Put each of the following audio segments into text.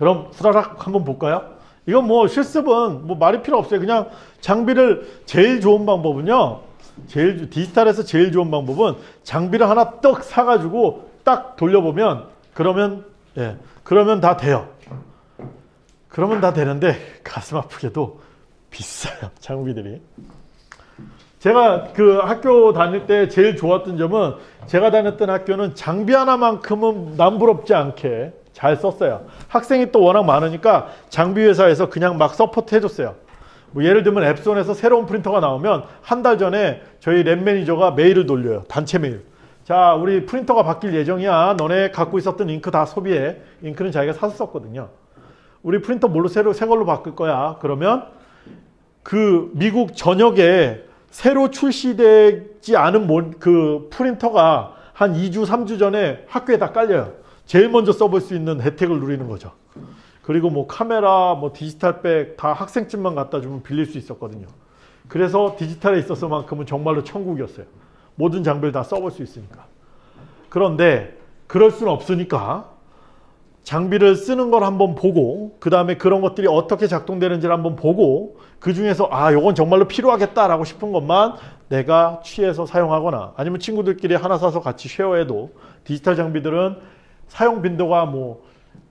그럼 후다닥 한번 볼까요? 이건 뭐 실습은 뭐 말이 필요 없어요. 그냥 장비를 제일 좋은 방법은요. 제일 디지털에서 제일 좋은 방법은 장비를 하나 떡 사가지고 딱 돌려보면 그러면 예 그러면 다 돼요. 그러면 다 되는데 가슴 아프게도 비싸요 장비들이. 제가 그 학교 다닐 때 제일 좋았던 점은 제가 다녔던 학교는 장비 하나만큼은 남부럽지 않게 잘 썼어요. 학생이 또 워낙 많으니까 장비 회사에서 그냥 막 support 해줬어요. 뭐 예를 들면 엡손에서 새로운 프린터가 나오면 한 달 전에 저희 lab 매니저가 메일을 돌려요. 단체 메일. 자, 우리 프린터가 바뀔 예정이야. 너네 갖고 있었던 잉크 다 소비해. 잉크는 자기가 사서 썼거든요. 우리 프린터 뭘로 새로 새 걸로 바꿀 거야. 그러면 그 미국 전역에 새로 출시되지 않은 모- 그 프린터가 한 2주, 3주 전에 학교에 다 깔려요. 제일 먼저 써볼 수 있는 혜택을 누리는 거죠. 그리고 뭐 카메라, 뭐 디지털백 다 학생증만 갖다 주면 빌릴 수 있었거든요. 그래서 디지털에 있어서만큼은 정말로 천국이었어요. 모든 장비를 다 써볼 수 있으니까. 그런데 그럴 수는 없으니까 장비를 쓰는 걸 한번 보고 그 다음에 그런 것들이 어떻게 작동되는지를 한번 보고 그 중에서 아 요건 정말로 필요하겠다라고 싶은 것만 내가 취해서 사용하거나 아니면 친구들끼리 하나 사서 같이 쉐어해도 디지털 장비들은 사용 빈도가 뭐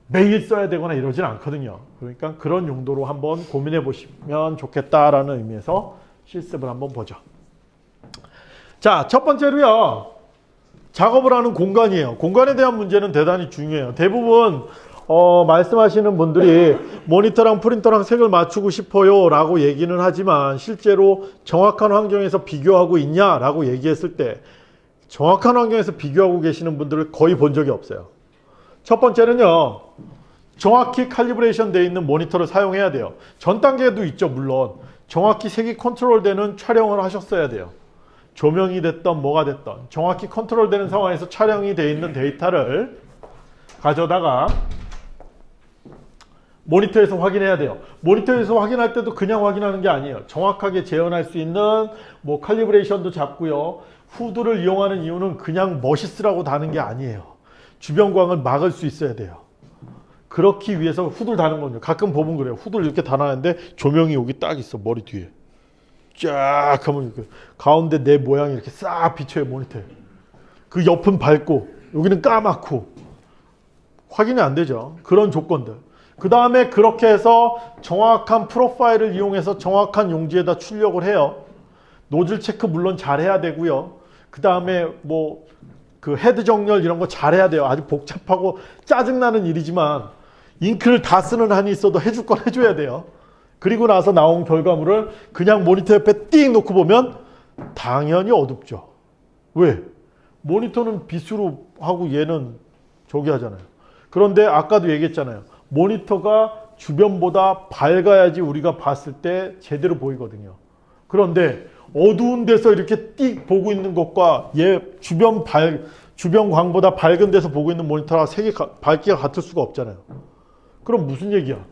매일 써야 되거나 이러진 않거든요. 그러니까 그런 용도로 한번 고민해 보시면 좋겠다라는 의미에서 실습을 한번 보죠. 자, 첫 번째로요. 작업을 하는 공간이에요. 공간에 대한 문제는 대단히 중요해요. 대부분 어, 말씀하시는 분들이 모니터랑 프린터랑 색을 맞추고 싶어요 라고 얘기는 하지만 실제로 정확한 환경에서 비교하고 있냐 라고 얘기했을 때 정확한 환경에서 비교하고 계시는 분들을 거의 본 적이 없어요. 첫 번째는요. 정확히 calibration 되어 있는 모니터를 사용해야 돼요. 전 단계도 있죠 물론. 정확히 색이 컨트롤 되는 촬영을 하셨어야 돼요. 조명이 됐던 뭐가 됐던 정확히 컨트롤 되는 상황에서 촬영이 되어 있는 데이터를 가져다가 모니터에서 확인해야 돼요. 모니터에서 확인할 때도 그냥 확인하는 게 아니에요. 정확하게 재현할 수 있는 뭐 칼리브레이션도 잡고요. 후드를 이용하는 이유는 그냥 멋있으라고 다는 게 아니에요. 주변 광을 막을 수 있어야 돼요. 그렇기 위해서 후드를 다는 거죠. 가끔 보면 그래요. 후드를 이렇게 다놨는데 조명이 여기 딱 있어. 머리 뒤에. 쫙 하면 이렇게 가운데 내 모양이 이렇게 싹 비쳐요. 모니터에. 그 옆은 밝고 여기는 까맣고 확인이 안 되죠. 그런 조건들. 그 다음에 그렇게 해서 정확한 프로파일을 이용해서 정확한 용지에다 출력을 해요. 노즐 체크 물론 잘 해야 되고요. 그 다음에 뭐 그 헤드 정렬 이런 거 잘해야 돼요. 아주 복잡하고 짜증나는 일이지만 잉크를 다 쓰는 한이 있어도 해줄 건 해줘야 돼요. 그리고 나서 나온 결과물을 그냥 모니터 옆에 띵 놓고 보면 당연히 어둡죠. 왜? 모니터는 빛으로 하고 얘는 저기 하잖아요. 그런데 아까도 얘기했잖아요. 모니터가 주변보다 밝아야지 우리가 봤을 때 제대로 보이거든요. 그런데 어두운 데서 이렇게 띡 보고 있는 것과 얘 주변 밝 주변 광보다 밝은 데서 보고 있는 모니터랑 색이 가- 밝기가 같을 수가 없잖아요. 그럼 무슨 얘기야?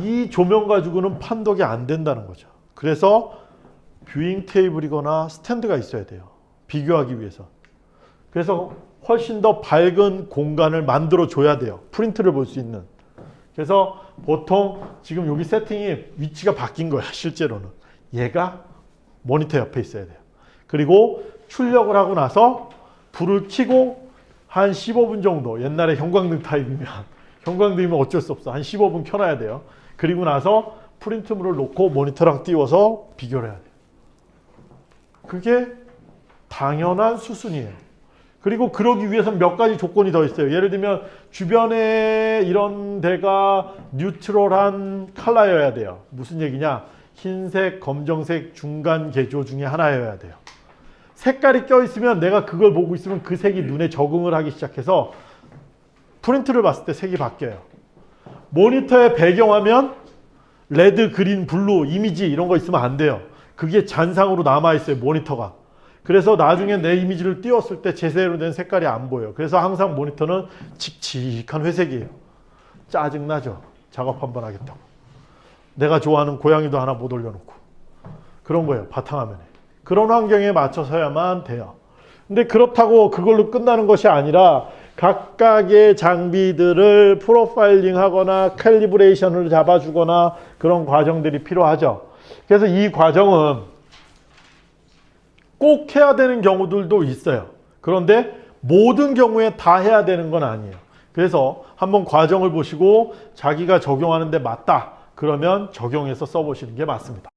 이 조명 가지고는 판독이 안 된다는 거죠. 그래서 viewing 테이블이거나 스탠드가 있어야 돼요. 비교하기 위해서. 그래서 훨씬 더 밝은 공간을 만들어 줘야 돼요. 프린트를 볼 수 있는. 그래서 보통 지금 여기 세팅이 위치가 바뀐 거야, 실제로는. 얘가 모니터 옆에 있어야 돼요. 그리고 출력을 하고 나서 불을 켜고 한 15분 정도, 옛날에 형광등 타입이면, 형광등이면 어쩔 수 없어. 한 15분 켜놔야 돼요. 그리고 나서 프린트물을 놓고 모니터랑 띄워서 비교를 해야 돼요. 그게 당연한 수순이에요. 그리고 그러기 위해서는 몇 가지 조건이 더 있어요. 예를 들면 주변에 이런 데가 neutral한 컬러여야 돼요. 무슨 얘기냐? 흰색, 검정색 중간 계조 중에 하나여야 돼요. 색깔이 껴있으면 내가 그걸 보고 있으면 그 색이 눈에 적응을 하기 시작해서 프린트를 봤을 때 색이 바뀌어요. 모니터의 배경화면 red, green, blue, 이미지 이런 거 있으면 안 돼요. 그게 잔상으로 남아있어요. 모니터가. 그래서 나중에 내 이미지를 띄웠을 때 제대로 된 색깔이 안 보여요. 그래서 항상 모니터는 칙칙한 회색이에요. 짜증나죠. 작업 한번 하겠다고. 내가 좋아하는 고양이도 하나 못 올려놓고. 그런 거예요. 바탕화면에. 그런 환경에 맞춰서야만 돼요. 근데 그렇다고 그걸로 끝나는 것이 아니라 각각의 장비들을 프로파일링 하거나 캘리브레이션을 잡아주거나 그런 과정들이 필요하죠. 그래서 이 과정은 꼭 해야 되는 경우들도 있어요. 그런데 모든 경우에 다 해야 되는 건 아니에요. 그래서 한번 과정을 보시고 자기가 적용하는데 맞다. 그러면 적용해서 써보시는 게 맞습니다.